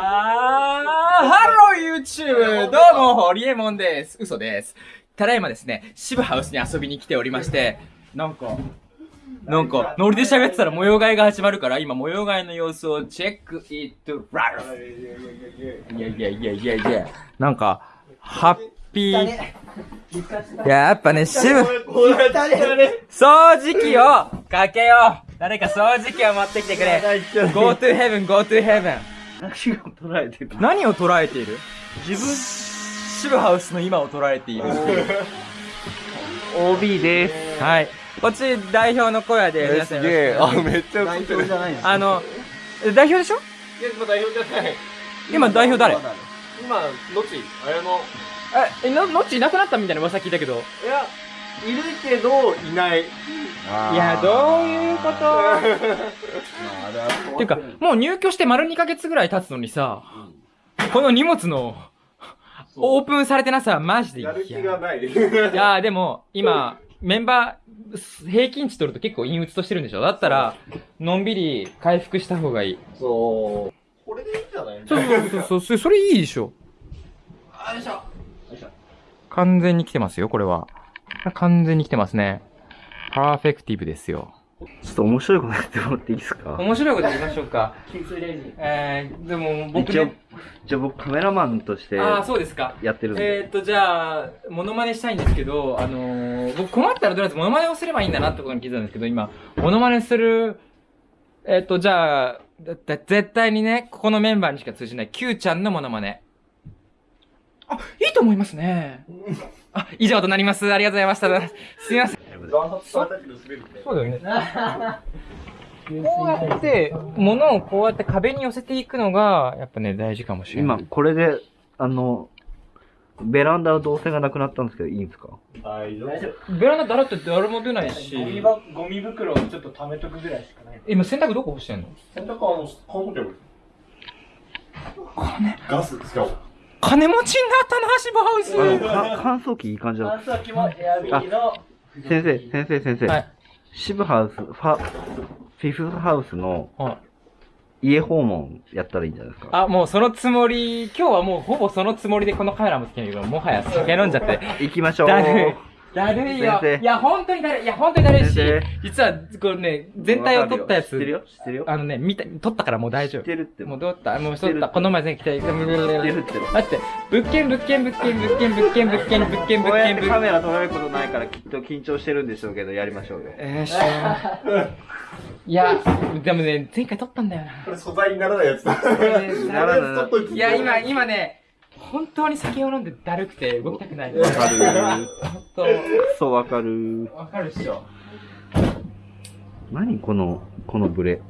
Hello YouTube! どうも、ホリエモンです。嘘です。ただいまですね、渋ハウスに遊びに来ておりまして、なんか、なんか、ノリで喋ってたら模様替えが始まるから、今模様替えの様子を check it out いやいやいやいやいや、なんか、ハッピー、いや、やっぱね、渋、掃除機をかけよう誰か掃除機を持ってきてくれ !Go to heaven, go to heaven! 何を捉えてる？何を捉えている？自分渋ハウスの今を捉えている。OB です。はい。こっち代表の小屋で皆さんよろしくお願いしますめっちゃ代表じゃないのあの、え代表でしょいや、今代表じゃない。今代表誰今、のち、綾野。え、え、の、のっちいなくなったみたいな噂聞いたけど。いや、いるけど、いない。いや、どういうこと？っていうか、もう入居して丸2ヶ月ぐらい経つのにさ、この荷物の、オープンされてなさ、マジでやる気がない。いやーでも、今、メンバー、平均値取ると結構陰鬱としてるんでしょ？だったら、のんびり回復した方がいい。そう。これでいいんじゃない？そうそうそうそう、それそれいいでしょ。よいしょ。よいしょ。完全に来てますよ、これは。完全に来てますね。パーフェクティブですよ。ちょっと面白いことやってもらっていいですか？面白いこと言いましょうか。えー、でも僕一応ね、、一応僕カメラマンとしてああ、そうですか。やってるんで。えーっと、じゃあ、モノマネしたいんですけど、あのー、僕困ったらとりあえずモノマネをすればいいんだなってことに気づいたんですけど、今、モノマネする、えーっと、じゃあ、絶対にね、ここのメンバーにしか通じない Q ちゃんのモノマネ。あ、いいと思いますね。あ、以上となります。ありがとうございました。すいません。そうだよね。こうやって、物をこうやって壁に寄せていくのが、やっぱね、大事かもしれない。今、これで、あの、ベランダの動線がなくなったんですけど、いいんですか？大丈夫。ベランダだらって誰も出ないし。ゴミばゴミ袋をちょっと貯めとくぐらいしかない。今洗濯どこ干してんの？洗濯はあの、乾燥機ある。ガス使おう。金持ちになったな、シバハウスあ乾燥機いい感じだ。乾燥機もエアビーの先生、先生、先生。はい。シブハウス、ファ、フィフスハウスのはい家訪問やったらいいんじゃないですか。あ、もうそのつもり、今日はもうほぼそのつもりでこのカメラもつけないけど、もはや酒飲んじゃって。行きましょう。だるい。よ。いや、本当にだるい。いや、本当にだるいし実は、これね、全体を撮ったやつ、知ってるよ、知ってるよ？あのね、見た、撮ったからもう大丈夫。知ってるって。もう撮った、もう撮った。この前前回来た。知ってるって。だって、物件、物件、物件、物件、物件、物件、物件、こうやっ物件、物件。てカメラ撮られることないからきっと緊張してるんでしょうけど、やりましょうよ。えーしょいや、でもね、前回撮ったんだよな。これ素材にならないやつだ。ならないいや、今、今ね、本当に酒を飲んでだるくて動きたくない。わかる。本そうわかる。当、わかるっしょ。何この、このブレ。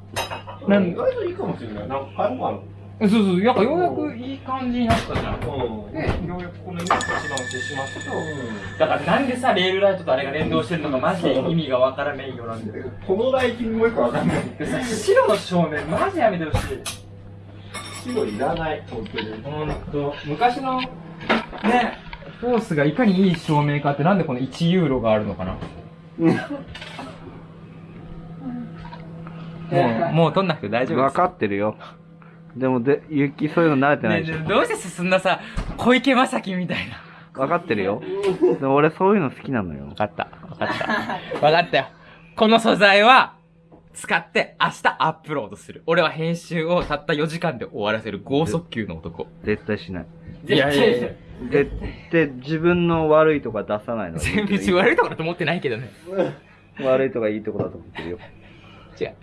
なん？意外といいかもしれない。なんか、買い物ある。そうそう、なんかようやくいい感じになったじゃん。うん。で、ようやくこの今一番押してしますと、だからなんでさ、レールライトとあれが連動してるのかマジで意味がわからないようなんだけど。このライティングもよくわかんない。白の照明マジやめてほしい。白いらない、本当に。ほんと、昔の、ね、フォースがいかにいい照明かってなんでこの1ユーロがあるのかな？もう、もう撮んなくて大丈夫です。わかってるよ。でも、で、ゆきそういうの慣れてないでしょ。ねどうして進んださ、小池正樹みたいな。わかってるよ。でも俺そういうの好きなのよわ。かった。わかった。わかったよ。この素材は、使って明日アップロードする。俺は編集をたった4時間で終わらせる剛速球の男。絶対しない。いやいやいや。で、で、自分の悪いとか出さないの。全別に悪いところだと思ってないけどね。悪いとかいいとこだと思ってるよ。違う。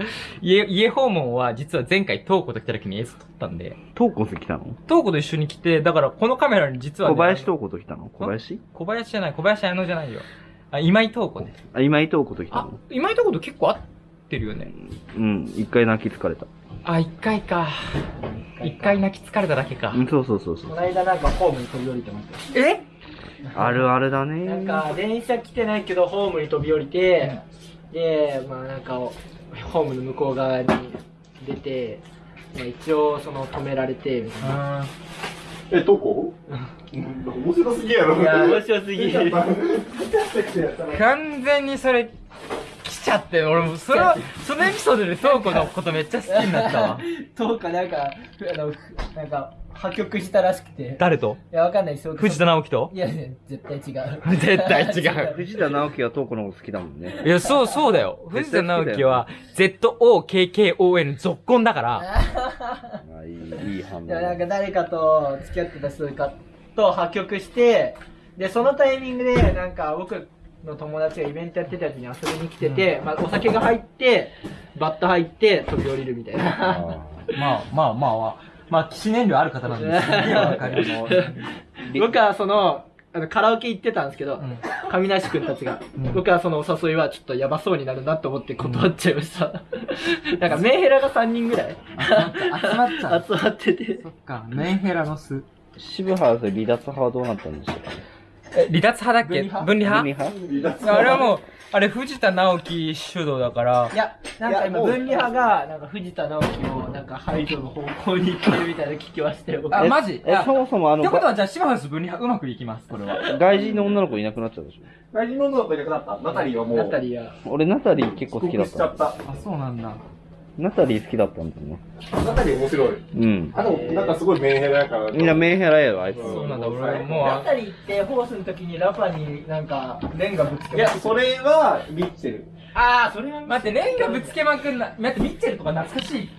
家、家訪問は実は前回トーコと来た時に映像撮ったんで、トーコと来たの？トーコと一緒に来て、だからこのカメラに実は、ね、小林トーコと来たの？小林？小林じゃない、小林彩乃じゃないよ。あ、今井トーコね。あ、今井トーコと来たあの、今井トーコと結構合ってるよね。うん、一回泣き疲れた。あ、一回か。一回泣き疲れただけかう。ん、そうそうそうそう。この間なんかホームに飛び降りてましたよ。え？あるあるだねなんか電車来てないけどホームに飛び降りて、で、まあなんかホームの向こう側に出て、まあ、一応その止められてみたいな。あえ、どこ？面白すぎやろ。いや面白すぎ 完全にそれ、貴ちゃって、俺もその、そのエピソードでトーコのことめっちゃ好きになったわ。とかなんか、あの、なんか、破局したらしくて。誰と？いや、わかんないですよ。藤田直樹と？いや、ね、絶対違う。絶対違う 藤田直樹はトーコのこと好きだもんね。いや、そう、そうだよ。藤田直樹は、ZOKKON 続婚だから、あいい、いい反応いや、なんか誰かと付き合ってた人かと破局して、で、そのタイミングで、なんか僕の友達がイベントやってたやつに遊びに来てて、まあお酒が入って、バット入って飛び降りるみたいな。あまあまあまあ、まあ、記念量ある方なんですげえ わかります 僕はその、あのカラオケ行ってたんですけど、ん上梨くんたちが、うん僕はそのお誘いはちょっとやばそうになるなと思って断っちゃいました。なんかメンヘラが3人ぐらい集まっちゃう。集まってて。そっか、メンヘラの巣。渋ハウスで離脱派はどうなったんでしょうか？ね。え、離脱派だっけ？分離分派？離派？あれはもう、あれ藤田直樹主導だからい、や、なんか今、分離派が、なんか藤田直樹を、なんか排除の方向に行ってるみたいな聞きましたよ。僕あ、マジ？え、そもそもあのって、ことはじゃあ、芝ハウス分離派うまくいきます、これは。外人の女の子いなくなっちゃうでしょ？外人の女の子いなくなった？ナタリーはもう。ナタリーは。俺、ナタリー結構好きだっ。た。あ、そうなんだ。ナタリー好きだったんだよね。ナタリー面白い。うん。あ、でもなんかすごいメンヘラやから。みんなメンヘラやろ、あいつ。そうなんだ、俺もうナタリーってホースの時にラパになんか、レンガぶつけいや、それは、リッチェル。ああ、それは待って、レンガぶつけまくんな。待って、ミッチェルとか懐かしい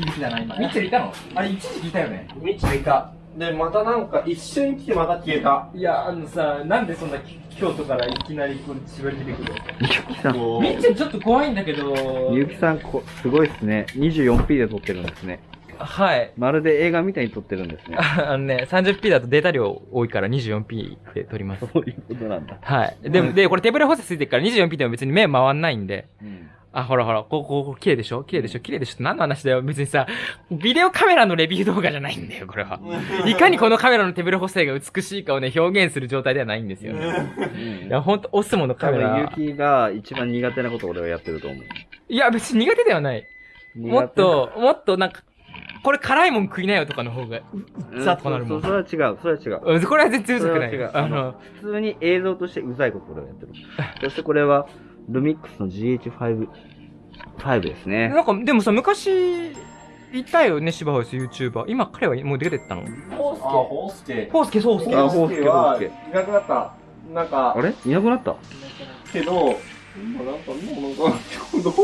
響きだな、今。ミッチェルいたの？あれ、一時期いたよね。ミッチェルいた。で、またなんか一瞬来てまた消えた。いや、あのさ、なんでそんな京都からいきなりこう絞り出てくるゆきさん、こミッチェルちょっと怖いんだけど、ゆきさん、こすごいっすね。24p で撮ってるんですね。はい。まるで映画みたいに撮ってるんですね。あのね、30p だとデータ量多いから 24p で撮ります。そういうことなんだ。はい。でも、で、これ手ブレ補正ついてるから 24p でも別に目回んないんで。うん。あ、ほらほら、こう、こう、こう、綺麗でしょ？綺麗でしょ？綺麗でしょ？って何の話だよ？別にさ、ビデオカメラのレビュー動画じゃないんだよ、これは。いかにこのカメラの手ブレ補正が美しいかをね、表現する状態ではないんですよね。いや、ほんと、オスモのカ多分、メラ。ゆきが一番苦手なことを俺はやってると思う。いや、別に苦手ではない。もっと、もっとなんか、これ辛いもん食いなよとかの方が、うん、ザッとなるもんそそれは違う、それは違う。うんこれは全然うざくない。あの、普通に映像としてうざいことを俺はやってる。そしてこれは、ルミックスの GH5、5ですね。なんか、でもさ、昔、いたよね、芝ハウス YouTuber。今、彼はもう出てったの？ホーあ、ホースケ。フォースケ、そう、そう。あホースケはホースケいなくなった。なんかあ、れ？いなくなった？けど、今なんか、今なんか、どう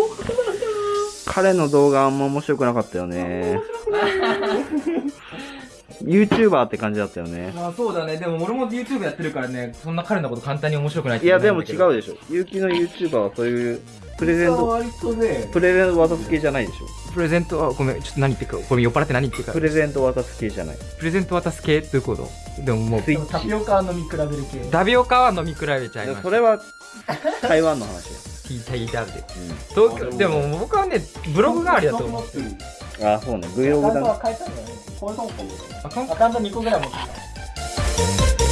彼の動画あんま面白くなかったよね。YouTuber って感じだったよね。まあそうだね。でも俺も YouTube やってるからね、そんな彼のこと簡単に面白くないいや、でも違うでしょ。ゆうきの YouTuber はそういう、プレゼント、割とね、プレゼント渡す系じゃないでしょ。プレゼントは、ごめん、ちょっと何言ってるか、これ酔っ払って何言ってるかプ。レゼント渡す系じゃない。プレゼント渡す系っていうこと？でももう、タ。ピオカ飲み比べる系。ダビオカは飲み比べちゃいでます。それは、台湾の話よ。聞 いた聞いたで。う東京、でも僕はね、ブログ代わりだと思う。ってる。ん。あ、そうね。Vlog だね。アカウントは変えたんだよね。これなんかもあ、かんアカウント2個ぐらい持ってた。